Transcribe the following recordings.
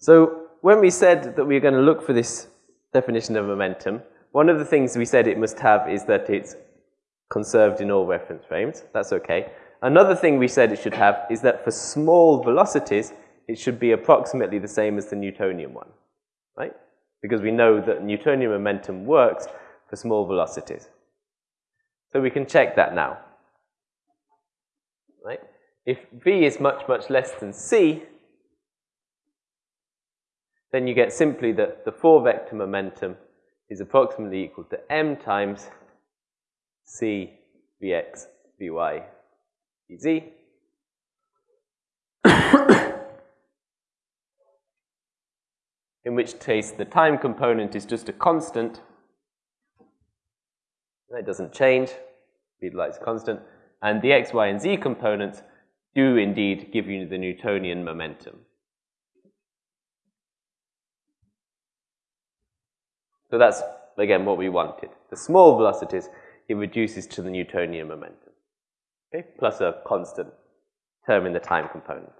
So when we said that we were going to look for this definition of momentum, one of the things we said it must have is that it's conserved in all reference frames. That's okay. Another thing we said it should have is that for small velocities, it should be approximately the same as the Newtonian one, right? Because we know that Newtonian momentum works for small velocities. So we can check that now, right? If v is much, much less than c, then you get simply that the four-vector momentum is approximately equal to m times c vx vy in which case the time component is just a constant. It doesn't change. Speed light is constant. And the x, y, and z components do indeed give you the Newtonian momentum. So that's, again, what we wanted. The small velocities, it reduces to the Newtonian momentum, okay? plus a constant term in the time component.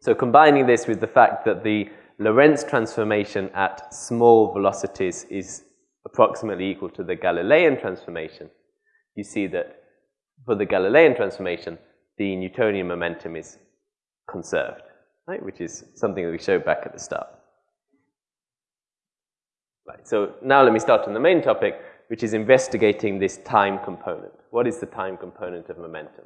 So combining this with the fact that the Lorentz transformation at small velocities is approximately equal to the Galilean transformation, you see that for the Galilean transformation, the Newtonian momentum is conserved, right? which is something that we showed back at the start. Right, so now let me start on the main topic, which is investigating this time component. What is the time component of momentum?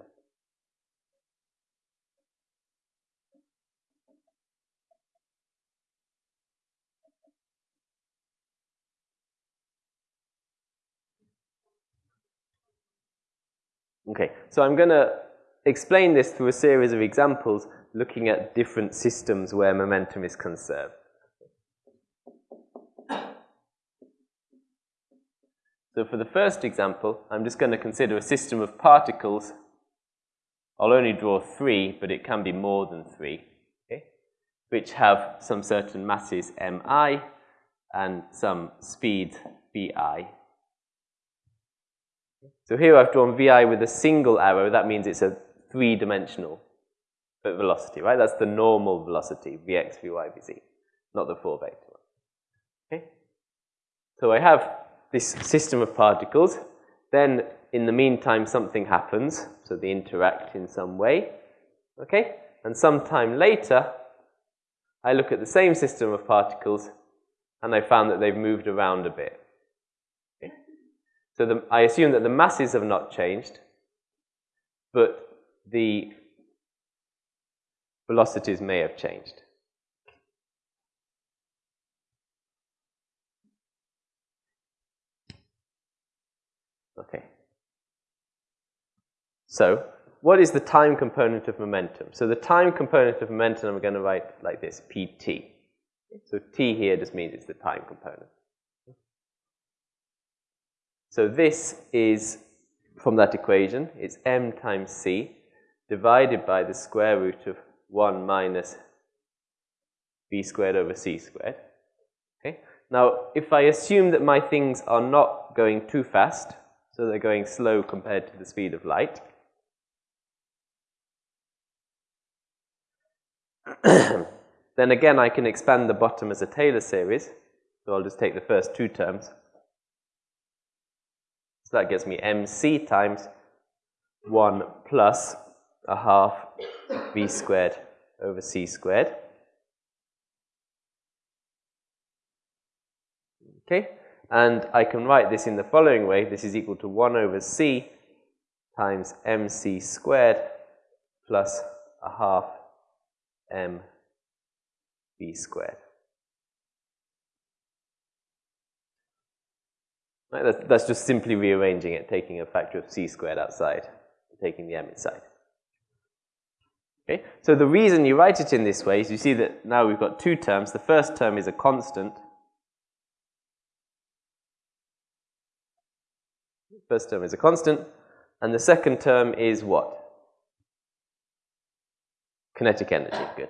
Okay, so I'm going to explain this through a series of examples looking at different systems where momentum is conserved. So for the first example, I'm just going to consider a system of particles. I'll only draw three, but it can be more than three, okay, which have some certain masses mi and some speed vi. So here I've drawn vi with a single arrow. That means it's a three-dimensional velocity, right? That's the normal velocity, vx, vy, vz, not the four-vector one. Okay? So I have this system of particles. Then, in the meantime, something happens, so they interact in some way. Okay? And sometime later, I look at the same system of particles and I found that they've moved around a bit. Okay? So the, I assume that the masses have not changed, but the velocities may have changed. Okay. So, what is the time component of momentum? So the time component of momentum I'm going to write like this, pt. So t here just means it's the time component. So this is, from that equation, it's m times c divided by the square root of 1 minus v squared over c squared. Okay. Now, if I assume that my things are not going too fast, so they're going slow compared to the speed of light. then again, I can expand the bottom as a Taylor series. So I'll just take the first two terms. So that gives me mc times 1 plus a half v squared over c squared. Okay, and I can write this in the following way. This is equal to 1 over c times mc squared plus a half m v squared. Right, that's, just simply rearranging it, taking a factor of c squared outside, taking the m inside. Okay, so the reason you write it in this way is you see that now we've got two terms. The first term is a constant, First term is a constant. And the second term is what? Kinetic energy. Good.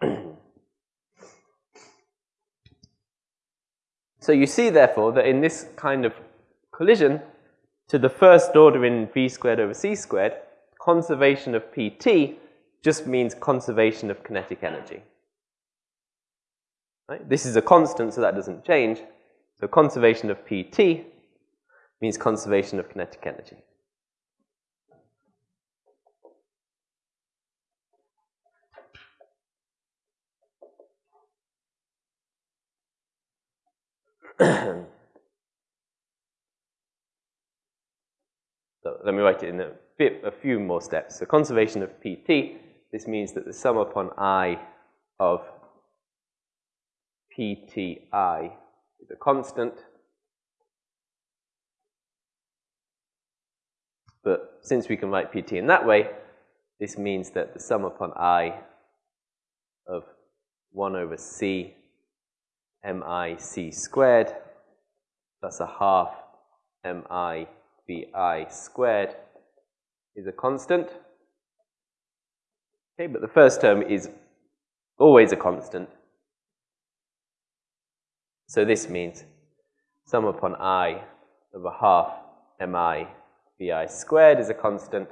so you see, therefore, that in this kind of collision, to the first order in v squared over c squared, conservation of pt just means conservation of kinetic energy. Right? This is a constant, so that doesn't change. So conservation of pt means conservation of kinetic energy. so let me write it in a bit, a few more steps. So conservation of PT, this means that the sum upon I of PTI is a constant. But since we can write PT in that way, this means that the sum upon I of 1 over C mic squared plus a half mivi squared is a constant. Okay, but the first term is always a constant. So this means sum upon i a half mivi squared is a constant,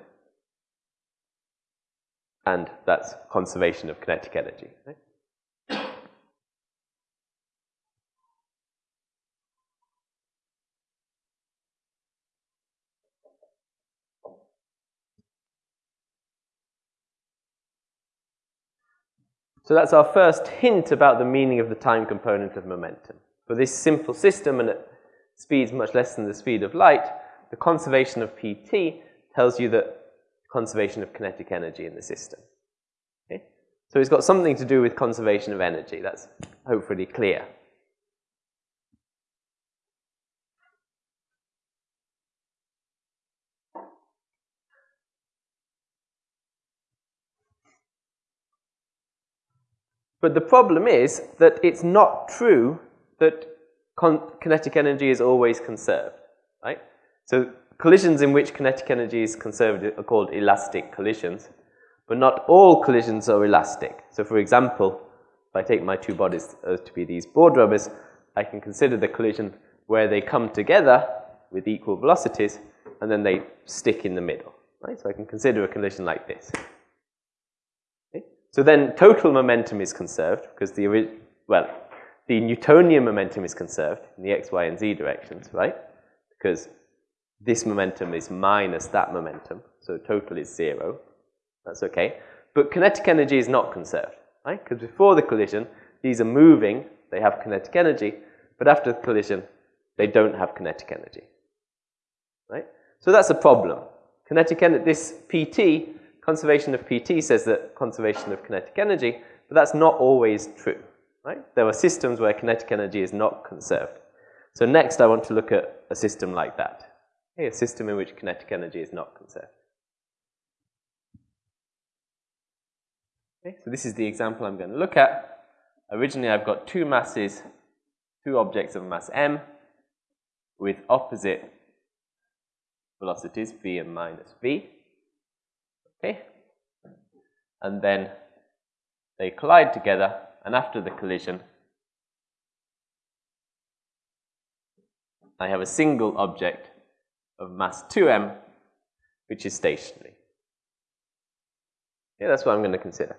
and that's conservation of kinetic energy. Right? So that's our first hint about the meaning of the time component of momentum. For this simple system and at speeds much less than the speed of light, the conservation of PT tells you that conservation of kinetic energy in the system. Okay? So it's got something to do with conservation of energy. That's hopefully clear. But the problem is that it's not true that kinetic energy is always conserved, right? So collisions in which kinetic energy is conserved are called elastic collisions, but not all collisions are elastic. So for example, if I take my two bodies uh, to be these board rubbers, I can consider the collision where they come together with equal velocities and then they stick in the middle, right? So I can consider a collision like this. So then total momentum is conserved because the, well, the Newtonian momentum is conserved in the x, y, and z directions, right? Because this momentum is minus that momentum, so total is zero. That's okay. But kinetic energy is not conserved, right? Because before the collision, these are moving, they have kinetic energy, but after the collision, they don't have kinetic energy, right? So that's a problem. Kinetic energy, this PT conservation of PT says that conservation of kinetic energy, but that's not always true. Right? There are systems where kinetic energy is not conserved. So next I want to look at a system like that. Okay, a system in which kinetic energy is not conserved. Okay, so this is the example I'm going to look at. Originally I've got two masses, two objects of mass m with opposite velocities v and minus v. Okay? And then they collide together, and after the collision, I have a single object of mass 2m, which is stationary. Yeah, that's what I'm going to consider.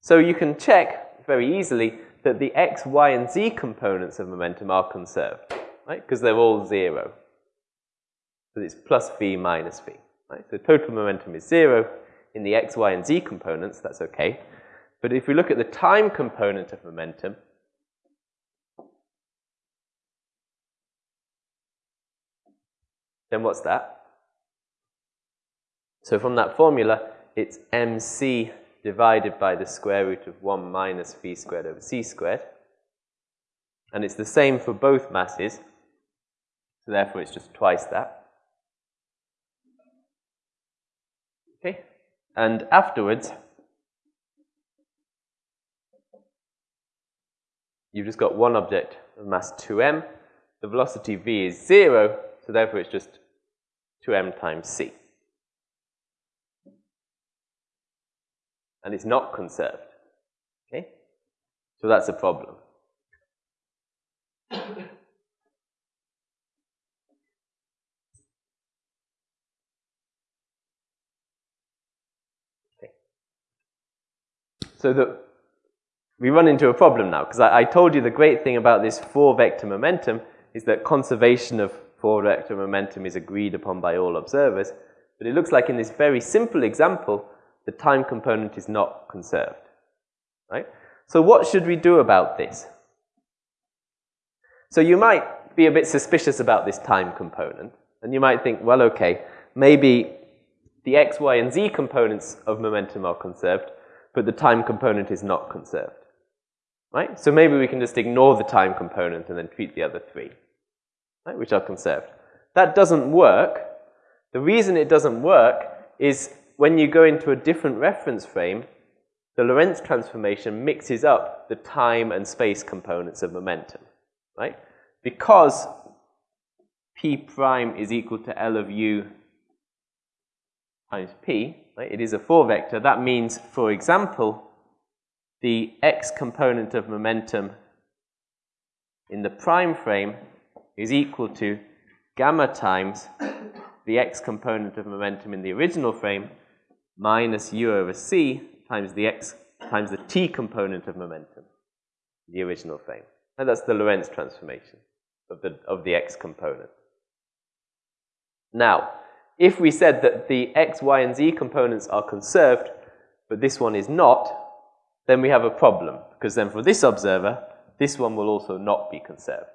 So you can check very easily that the x, y, and z components of momentum are conserved, right? Because they're all zero. So it's plus v minus v. Right? So total momentum is zero in the x, y, and z components, that's okay. But if we look at the time component of momentum, then what's that? So from that formula, it's mc divided by the square root of 1 minus v squared over c squared. And it's the same for both masses, so therefore it's just twice that. Okay? And afterwards, you've just got one object of mass 2m. The velocity v is 0, so therefore it's just 2m times c. And it's not conserved. Okay? So that's a problem. So the we run into a problem now, because I, I told you the great thing about this four-vector momentum is that conservation of four-vector momentum is agreed upon by all observers, but it looks like in this very simple example, the time component is not conserved, right? So what should we do about this? So you might be a bit suspicious about this time component, and you might think, well, okay, maybe the x, y, and z components of momentum are conserved, but the time component is not conserved. Right? So maybe we can just ignore the time component and then treat the other three, right, which are conserved. That doesn't work. The reason it doesn't work is when you go into a different reference frame, the Lorentz transformation mixes up the time and space components of momentum, right? Because p prime is equal to L of u times p, right? It is a four vector. That means, for example, the x component of momentum in the prime frame is equal to gamma times the x component of momentum in the original frame minus u over c times the x times the t component of momentum in the original frame. And that's the Lorentz transformation of the, of the x component. Now, if we said that the x, y, and z components are conserved, but this one is not, then we have a problem, because then for this observer, this one will also not be conserved,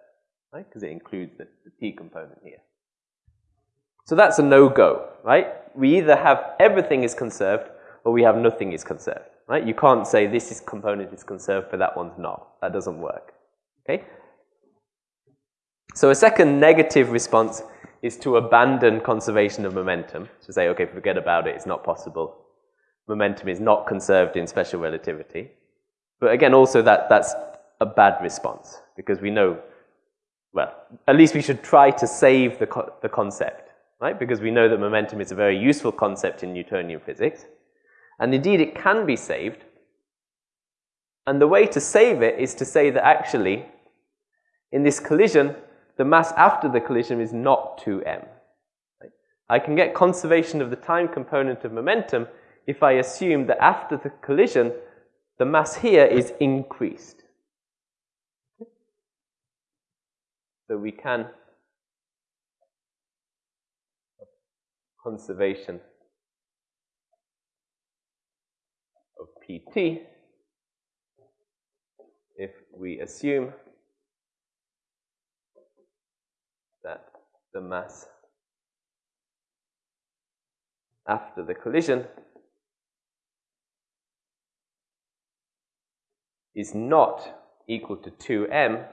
right? Because it includes the, the t component here. So that's a no-go, right? We either have everything is conserved, or we have nothing is conserved, right? You can't say this is component is conserved, but that one's not. That doesn't work, okay? So a second negative response is to abandon conservation of momentum, to say, okay, forget about it, it's not possible momentum is not conserved in special relativity. But again, also that, that's a bad response because we know, well, at least we should try to save the, co the concept, right? Because we know that momentum is a very useful concept in Newtonian physics. And indeed, it can be saved. And the way to save it is to say that actually, in this collision, the mass after the collision is not 2m. Right? I can get conservation of the time component of momentum if I assume that after the collision, the mass here is increased. So we can conservation of PT if we assume that the mass after the collision is not equal to 2m,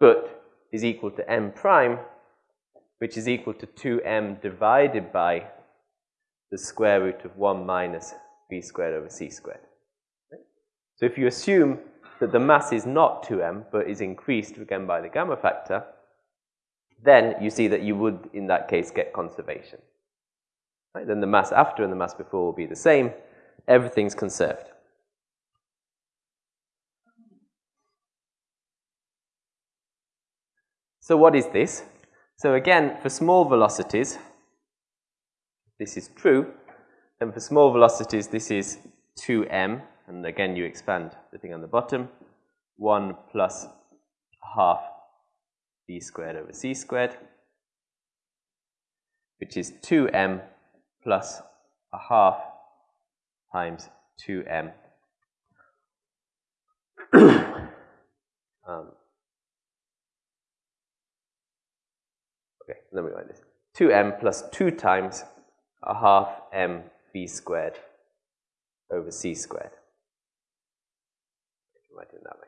but is equal to m prime, which is equal to 2m divided by the square root of 1 minus v squared over c squared. So if you assume that the mass is not 2m, but is increased again by the gamma factor, then you see that you would, in that case, get conservation. Right? Then the mass after and the mass before will be the same, everything's conserved. So what is this? So again, for small velocities, this is true. And for small velocities, this is 2m. And again, you expand the thing on the bottom. 1 plus half v squared over c squared, which is 2m plus a half times 2m. um, okay, let me write this. 2m plus 2 times a half m v squared over c squared. Write it that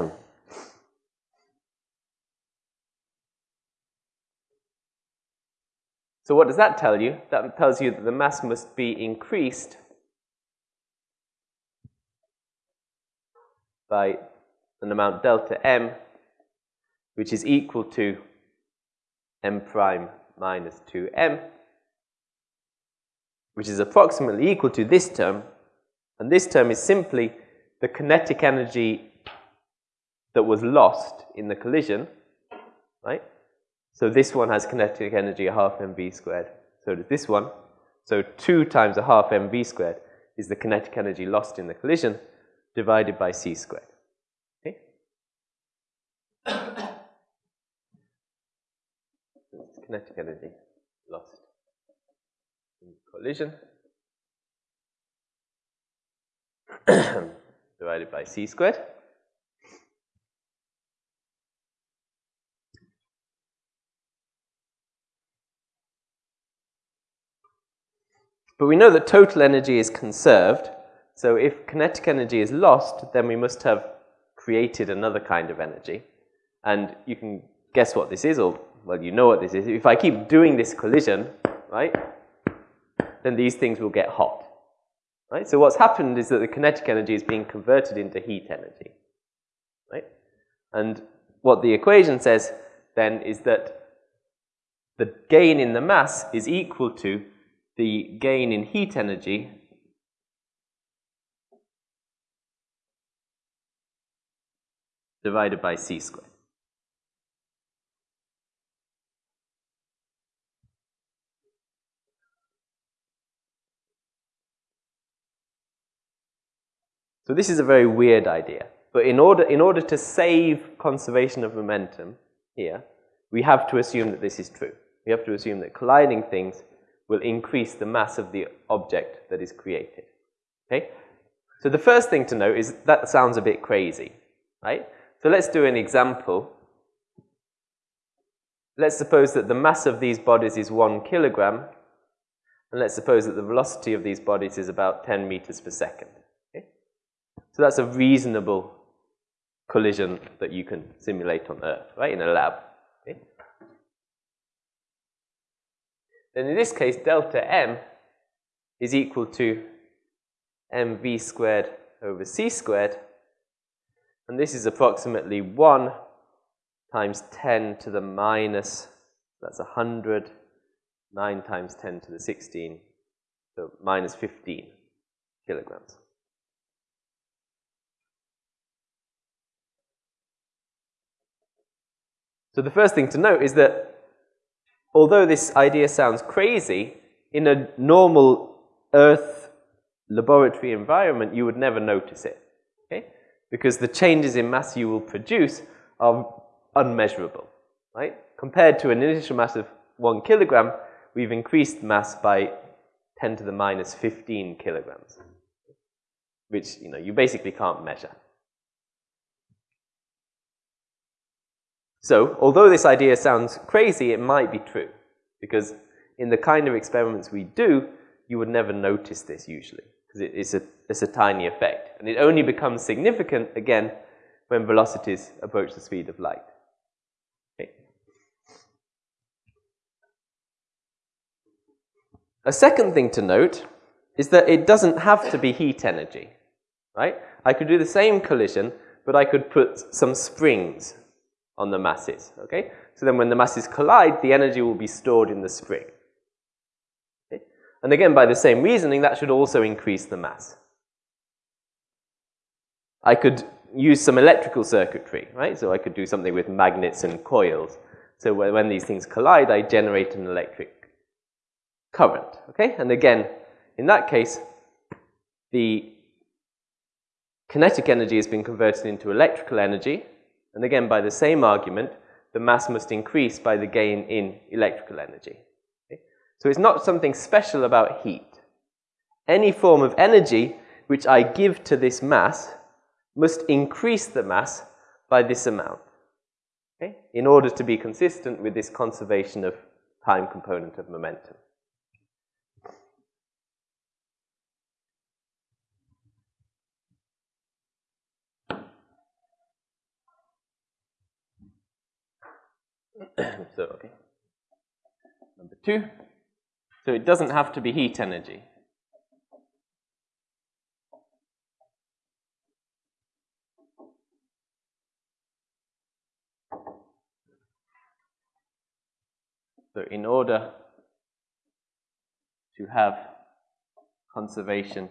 way. So what does that tell you? That tells you that the mass must be increased by an amount delta m, which is equal to m prime minus 2m, which is approximately equal to this term. And this term is simply the kinetic energy that was lost in the collision, right? So this one has kinetic energy half mv squared. So does this one. So 2 times a half mv squared is the kinetic energy lost in the collision divided by c squared. Okay? kinetic energy lost in collision divided by c squared. But we know that total energy is conserved. So if kinetic energy is lost, then we must have created another kind of energy. And you can guess what this is, or, well, you know what this is. If I keep doing this collision, right, then these things will get hot. Right? So what's happened is that the kinetic energy is being converted into heat energy. Right? And what the equation says then is that the gain in the mass is equal to the gain in heat energy divided by c squared. So this is a very weird idea. But in order, in order to save conservation of momentum here, we have to assume that this is true. We have to assume that colliding things will increase the mass of the object that is created. Okay? So the first thing to note is that sounds a bit crazy, right? So let's do an example. Let's suppose that the mass of these bodies is one kilogram, and let's suppose that the velocity of these bodies is about 10 meters per second. Okay? So that's a reasonable collision that you can simulate on Earth, right, in a lab. Then in this case, delta m is equal to mv squared over c squared. And this is approximately 1 times 10 to the minus, that's 100, 9 times 10 to the 16, so minus 15 kilograms. So the first thing to note is that although this idea sounds crazy, in a normal Earth laboratory environment, you would never notice it, okay? Because the changes in mass you will produce are unmeasurable, right? Compared to an initial mass of one kilogram, we've increased mass by 10 to the minus 15 kilograms, which, you know, you basically can't measure. So, although this idea sounds crazy, it might be true. Because in the kind of experiments we do, you would never notice this usually. Because it, it's, a, it's a tiny effect. And it only becomes significant, again, when velocities approach the speed of light. A second thing to note is that it doesn't have to be heat energy. Right? I could do the same collision, but I could put some springs on the masses. Okay? So then when the masses collide, the energy will be stored in the spring. Okay? And again, by the same reasoning, that should also increase the mass. I could use some electrical circuitry, right? So I could do something with magnets and coils. So when these things collide, I generate an electric current, okay? And again, in that case, the kinetic energy has been converted into electrical energy, and again, by the same argument, the mass must increase by the gain in electrical energy. Okay? So it's not something special about heat. Any form of energy which I give to this mass must increase the mass by this amount okay? in order to be consistent with this conservation of time component of momentum. so, okay. Number two, so it doesn't have to be heat energy. So in order to have conservation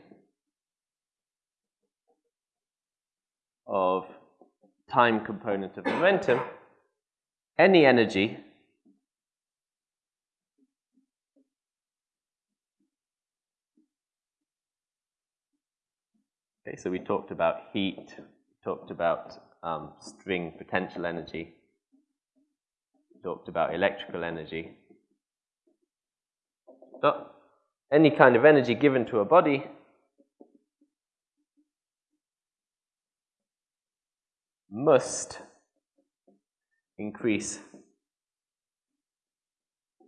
of time component of momentum, any energy Okay, so we talked about heat, talked about um, spring potential energy, talked about electrical energy. So any kind of energy given to a body must increase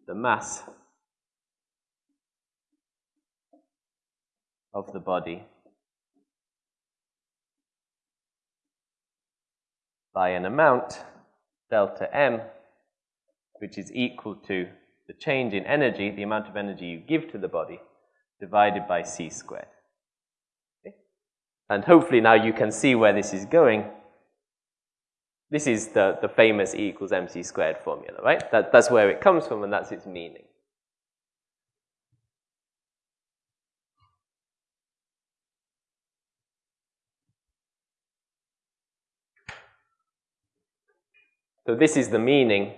the mass of the body by an amount, delta m, which is equal to the change in energy, the amount of energy you give to the body, divided by c squared. Okay? And hopefully now you can see where this is going. This is the, the famous E equals mc squared formula, right? That, that's where it comes from and that's its meaning. So this is the meaning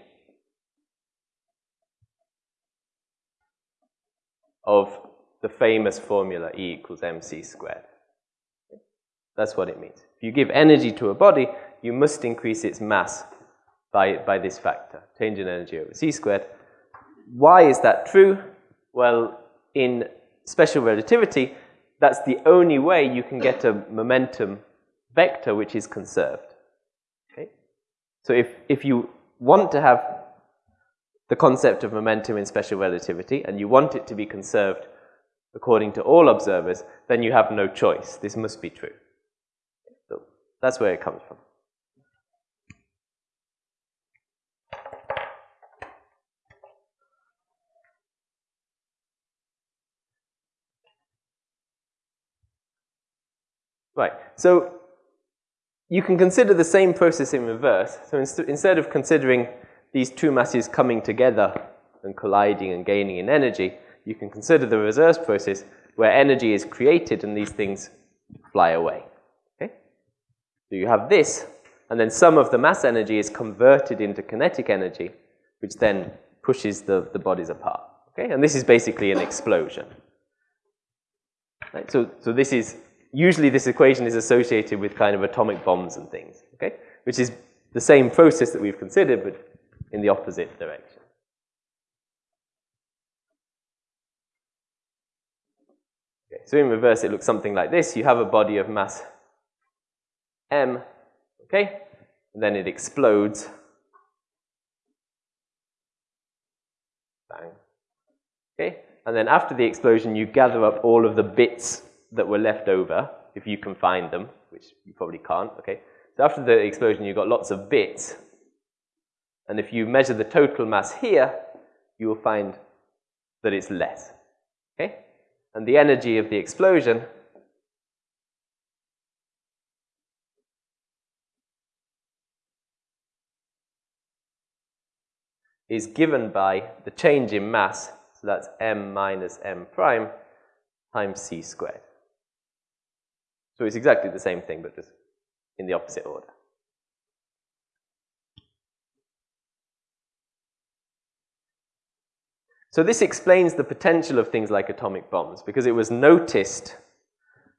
of the famous formula E equals mc squared. That's what it means. If you give energy to a body, you must increase its mass by, by this factor, change in energy over c squared. Why is that true? Well, in special relativity, that's the only way you can get a momentum vector which is conserved. Okay? So if, if you want to have the concept of momentum in special relativity and you want it to be conserved according to all observers, then you have no choice. This must be true. So that's where it comes from. Right, so you can consider the same process in reverse. So inst instead of considering these two masses coming together and colliding and gaining in energy, you can consider the reverse process where energy is created and these things fly away. Okay? So you have this, and then some of the mass energy is converted into kinetic energy, which then pushes the, the bodies apart. Okay? And this is basically an explosion. Right? So, so this is usually this equation is associated with kind of atomic bombs and things, okay? Which is the same process that we've considered, but in the opposite direction. Okay, so in reverse, it looks something like this. You have a body of mass m, okay? And then it explodes. Bang. Okay? And then after the explosion, you gather up all of the bits that were left over, if you can find them, which you probably can't, okay? So after the explosion, you've got lots of bits. And if you measure the total mass here, you will find that it's less, okay? And the energy of the explosion is given by the change in mass, so that's m minus m prime times c squared. So it's exactly the same thing, but just in the opposite order. So this explains the potential of things like atomic bombs, because it was noticed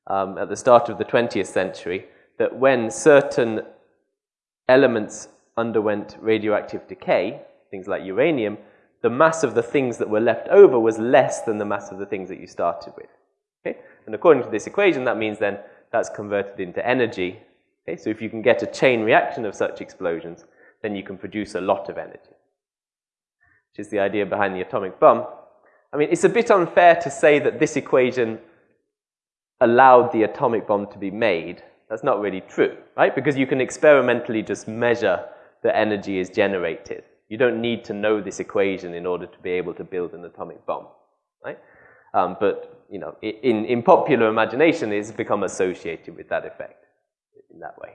um, at the start of the 20th century that when certain elements underwent radioactive decay, things like uranium, the mass of the things that were left over was less than the mass of the things that you started with. Okay? And according to this equation, that means then that's converted into energy. Okay? So if you can get a chain reaction of such explosions, then you can produce a lot of energy, which is the idea behind the atomic bomb. I mean, it's a bit unfair to say that this equation allowed the atomic bomb to be made. That's not really true, right? Because you can experimentally just measure the energy is generated. You don't need to know this equation in order to be able to build an atomic bomb, right? Um, but you know, in, in popular imagination, it's become associated with that effect in that way.